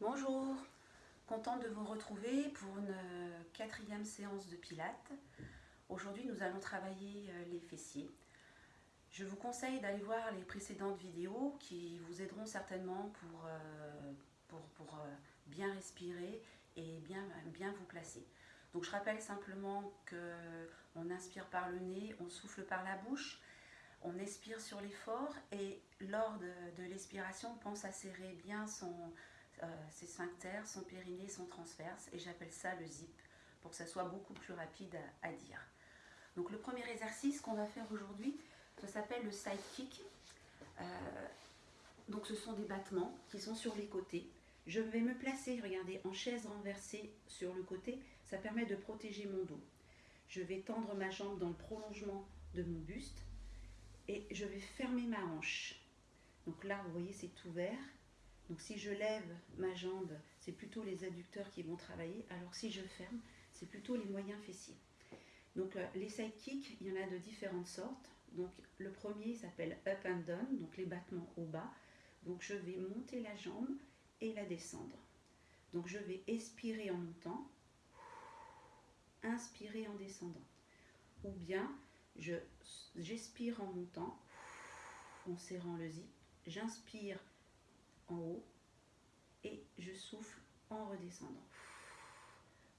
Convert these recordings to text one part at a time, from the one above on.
Bonjour, contente de vous retrouver pour une euh, quatrième séance de pilates. Aujourd'hui nous allons travailler euh, les fessiers. Je vous conseille d'aller voir les précédentes vidéos qui vous aideront certainement pour, euh, bien respirer et bien, vous placer. Donc je rappelle simplement qu'on inspire par le nez, on souffle par la bouche, on expire sur l'effort et lors de, l'expiration, on pense à serrer bien son, ses sphincters, son périnée, son transverse et j'appelle ça le zip pour que ça soit beaucoup plus rapide à, dire. Donc le premier exercice qu'on va faire aujourd'hui, ça s'appelle le side kick. Euh, donc ce sont des battements qui sont sur les côtés. Je vais me placer, regardez, en chaise renversée sur le côté. Ça permet de protéger mon dos. Je vais tendre ma jambe dans le prolongement de mon buste et je vais fermer ma hanche. Donc là, vous voyez, c'est ouvert. Donc si je lève ma jambe, c'est plutôt les adducteurs qui vont travailler, alors si je ferme, c'est plutôt les moyens fessiers. Donc euh, les side kicks, il y en a de différentes sortes. Donc le premier s'appelle up and down, donc les battements au bas. Donc je vais monter la jambe et la descendre. Donc je vais expirer en montant, inspirer en descendant. Ou bien j'expire en montant, en serrant le zip, j'inspire haut et je souffle en redescendant.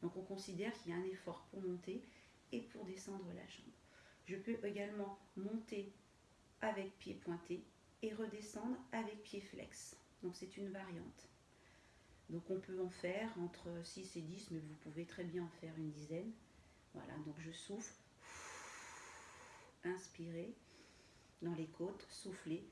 Donc on considère qu'il y a un effort pour monter et pour descendre la jambe. Je peux également monter avec pied pointé et redescendre avec pied flex. Donc c'est une variante. Donc on peut en faire entre 6 et 10, mais vous pouvez très bien en faire une dizaine. Voilà, donc je souffle, inspirez dans les côtes, soufflez.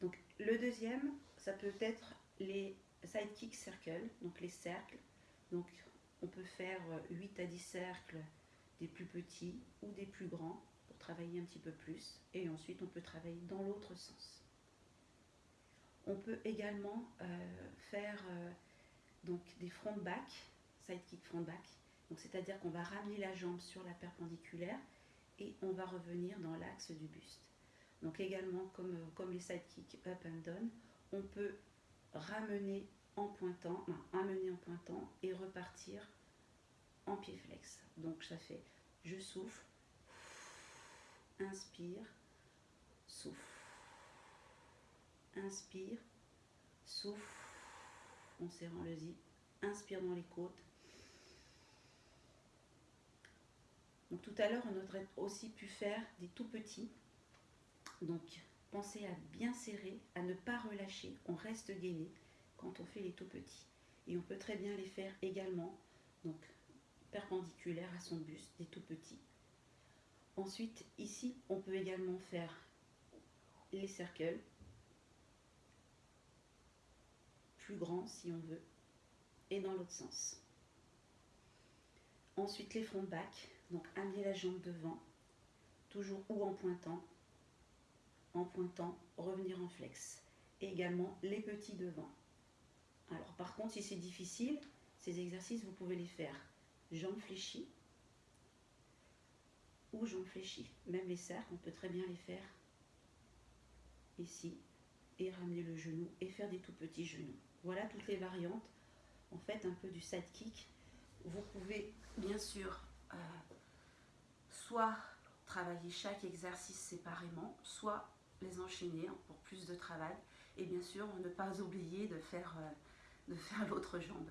Donc le deuxième, ça peut être les sidekick circles, donc les cercles. Donc on peut faire 8 à 10 cercles des plus petits ou des plus grands pour travailler un petit peu plus. Et ensuite on peut travailler dans l'autre sens. On peut également euh, faire euh, donc des front back, sidekick front back. C'est-à-dire qu'on va ramener la jambe sur la perpendiculaire et on va revenir dans l'axe du buste. Donc également comme, euh, comme les sidekicks up and down, on peut ramener en pointant, amener en pointant et repartir en pied flex. Donc ça fait je souffle, inspire, souffle, inspire, souffle, en serrant le zip, inspire dans les côtes. Donc tout à l'heure, on aurait aussi pu faire des tout petits. Donc pensez à bien serrer, à ne pas relâcher. On reste gainé quand on fait les tout petits. Et on peut très bien les faire également, donc perpendiculaire à son buste, des tout petits. Ensuite, ici, on peut également faire les cercles, plus grands si on veut, et dans l'autre sens. Ensuite, les front back, donc amener la jambe devant, toujours ou en pointant, en pointant, revenir en flex. Et également les petits devant. Alors par contre, si c'est difficile, ces exercices, vous pouvez les faire jambes fléchies ou jambes fléchies. Même les cercles, on peut très bien les faire ici et ramener le genou et faire des tout petits genoux. Voilà toutes les variantes. En fait, un peu du side kick. Vous pouvez bien sûr euh, soit travailler chaque exercice séparément, soit les enchaîner pour plus de travail. Et bien sûr, ne pas oublier de faire, euh, faire l'autre jambe.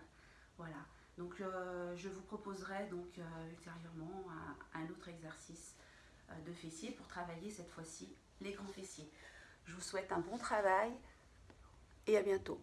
Voilà. Donc, euh, je vous proposerai donc euh, ultérieurement un, autre exercice de fessiers pour travailler cette fois-ci les grands fessiers. Je vous souhaite un bon travail et à bientôt.